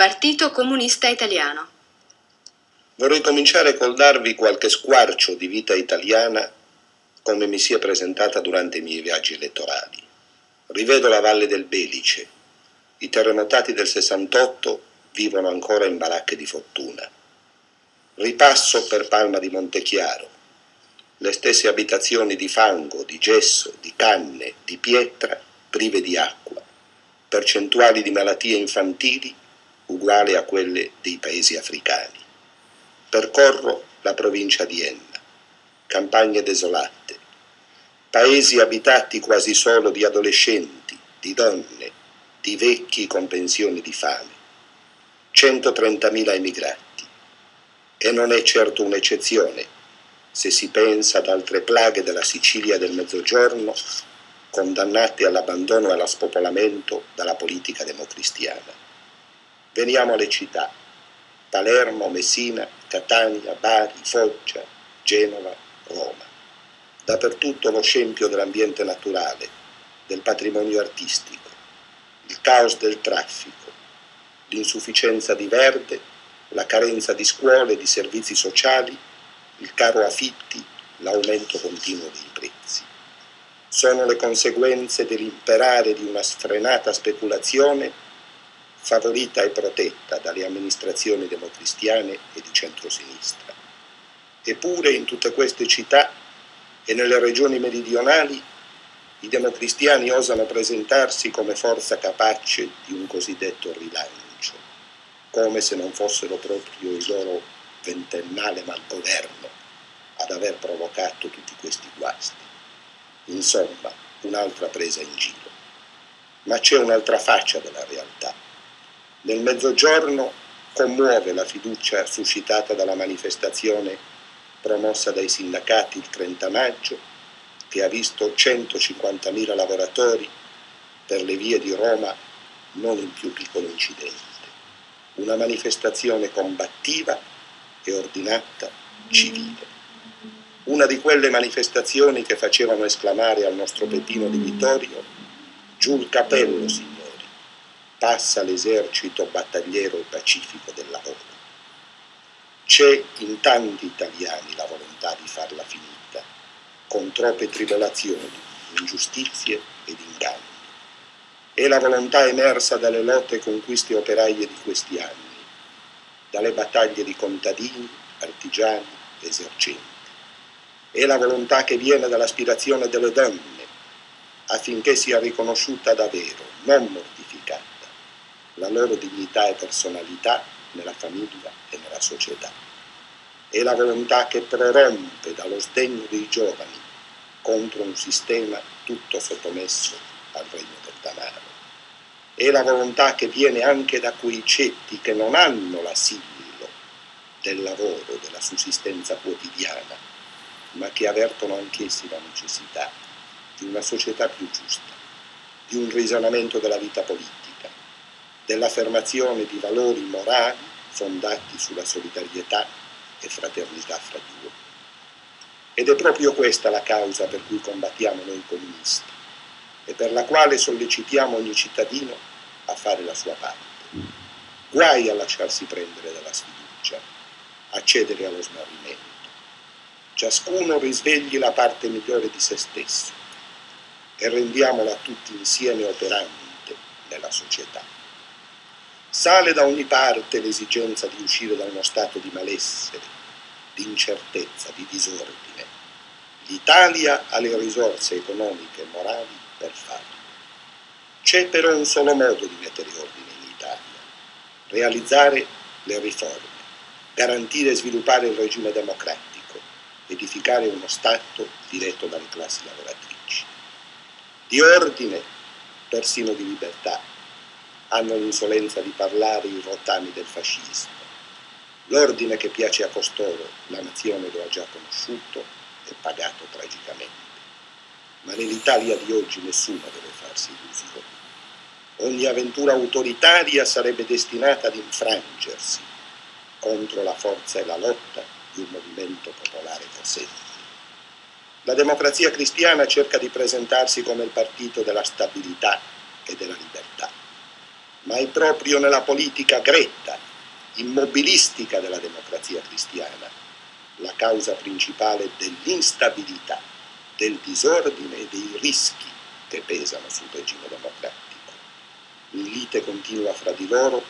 Partito Comunista Italiano. Vorrei cominciare col darvi qualche squarcio di vita italiana come mi sia presentata durante i miei viaggi elettorali. Rivedo la Valle del Belice. I terremotati del 68 vivono ancora in baracche di fortuna. Ripasso per Palma di Montechiaro. Le stesse abitazioni di fango, di gesso, di canne, di pietra, prive di acqua. Percentuali di malattie infantili uguali a quelle dei paesi africani. Percorro la provincia di Enna, campagne desolate, paesi abitati quasi solo di adolescenti, di donne, di vecchi con pensioni di fame. 130.000 emigrati. E non è certo un'eccezione se si pensa ad altre plaghe della Sicilia del Mezzogiorno condannate all'abbandono e allo spopolamento dalla politica democristiana. Veniamo alle città. Palermo, Messina, Catania, Bari, Foggia, Genova, Roma. Dappertutto lo scempio dell'ambiente naturale, del patrimonio artistico, il caos del traffico, l'insufficienza di verde, la carenza di scuole, di servizi sociali, il caro affitti, l'aumento continuo dei prezzi. Sono le conseguenze dell'imperare di una sfrenata speculazione favorita e protetta dalle amministrazioni democristiane e di centrosinistra. Eppure in tutte queste città e nelle regioni meridionali i democristiani osano presentarsi come forza capace di un cosiddetto rilancio, come se non fossero proprio il loro ventennale malgoverno ad aver provocato tutti questi guasti. Insomma, un'altra presa in giro. Ma c'è un'altra faccia della realtà nel mezzogiorno commuove la fiducia suscitata dalla manifestazione promossa dai sindacati il 30 maggio, che ha visto 150.000 lavoratori per le vie di Roma non in più piccolo incidente. Una manifestazione combattiva e ordinata civile. Una di quelle manifestazioni che facevano esclamare al nostro Peppino di Vittorio, giù il capello, signore passa l'esercito battagliero e pacifico del lavoro. C'è in tanti italiani la volontà di farla finita, con troppe tribolazioni, ingiustizie ed inganni. È la volontà emersa dalle lotte e conquiste operaie di questi anni, dalle battaglie di contadini, artigiani, esercenti. È la volontà che viene dall'aspirazione delle donne affinché sia riconosciuta davvero, non mortificata la loro dignità e personalità nella famiglia e nella società. È la volontà che prorompe dallo sdegno dei giovani contro un sistema tutto sottomesso al regno del denaro. È la volontà che viene anche da quei cetti che non hanno l'assillo del lavoro, della sussistenza quotidiana, ma che avvertono anch'essi la necessità di una società più giusta, di un risanamento della vita politica dell'affermazione di valori morali fondati sulla solidarietà e fraternità fra di uomini. Ed è proprio questa la causa per cui combattiamo noi comunisti e per la quale sollecitiamo ogni cittadino a fare la sua parte. Guai a lasciarsi prendere dalla sfiducia, a cedere allo smarrimento. Ciascuno risvegli la parte migliore di se stesso e rendiamola tutti insieme operante nella società. Sale da ogni parte l'esigenza di uscire da uno stato di malessere, di incertezza, di disordine. L'Italia ha le risorse economiche e morali per farlo. C'è però un solo modo di mettere ordine in Italia, realizzare le riforme, garantire e sviluppare il regime democratico, edificare uno Stato diretto dalle classi lavoratrici. Di ordine, persino di libertà, hanno l'insolenza di parlare i rottami del fascismo. L'ordine che piace a costoro, la nazione lo ha già conosciuto e pagato tragicamente. Ma nell'Italia di oggi nessuno deve farsi illusioni. Ogni avventura autoritaria sarebbe destinata ad infrangersi contro la forza e la lotta di un movimento popolare cosente. La democrazia cristiana cerca di presentarsi come il partito della stabilità e della libertà ma è proprio nella politica gretta, immobilistica della democrazia cristiana, la causa principale dell'instabilità, del disordine e dei rischi che pesano sul regime democratico. In lite continua fra di loro,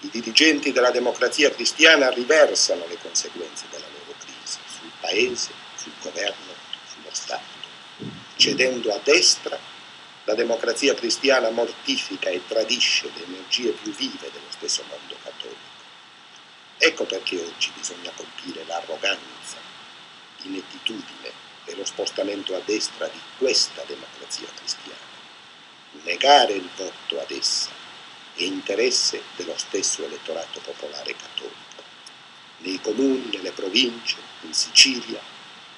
i dirigenti della democrazia cristiana riversano le conseguenze della loro crisi sul paese, sul governo, sullo Stato. Cedendo a destra, la democrazia cristiana mortifica e tradisce le energie più vive dello stesso mondo cattolico. Ecco perché oggi bisogna colpire l'arroganza, l'inettitudine e lo spostamento a destra di questa democrazia cristiana. Negare il voto ad essa è interesse dello stesso elettorato popolare cattolico. Nei comuni, nelle province, in Sicilia,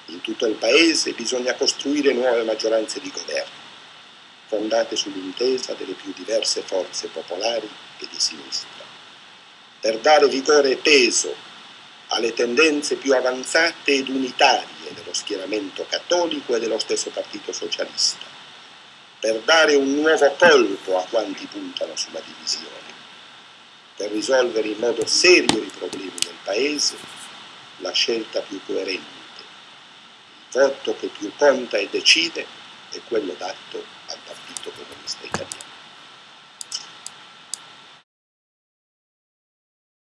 in tutto il paese bisogna costruire nuove maggioranze di governo, fondate sull'intesa delle più diverse forze popolari e di sinistra. Per dare vigore e peso alle tendenze più avanzate ed unitarie dello schieramento cattolico e dello stesso Partito Socialista, per dare un nuovo colpo a quanti puntano sulla divisione, per risolvere in modo serio i problemi del Paese, la scelta più coerente, il voto che più conta e decide è quello dato al Partito Comunista Italiano.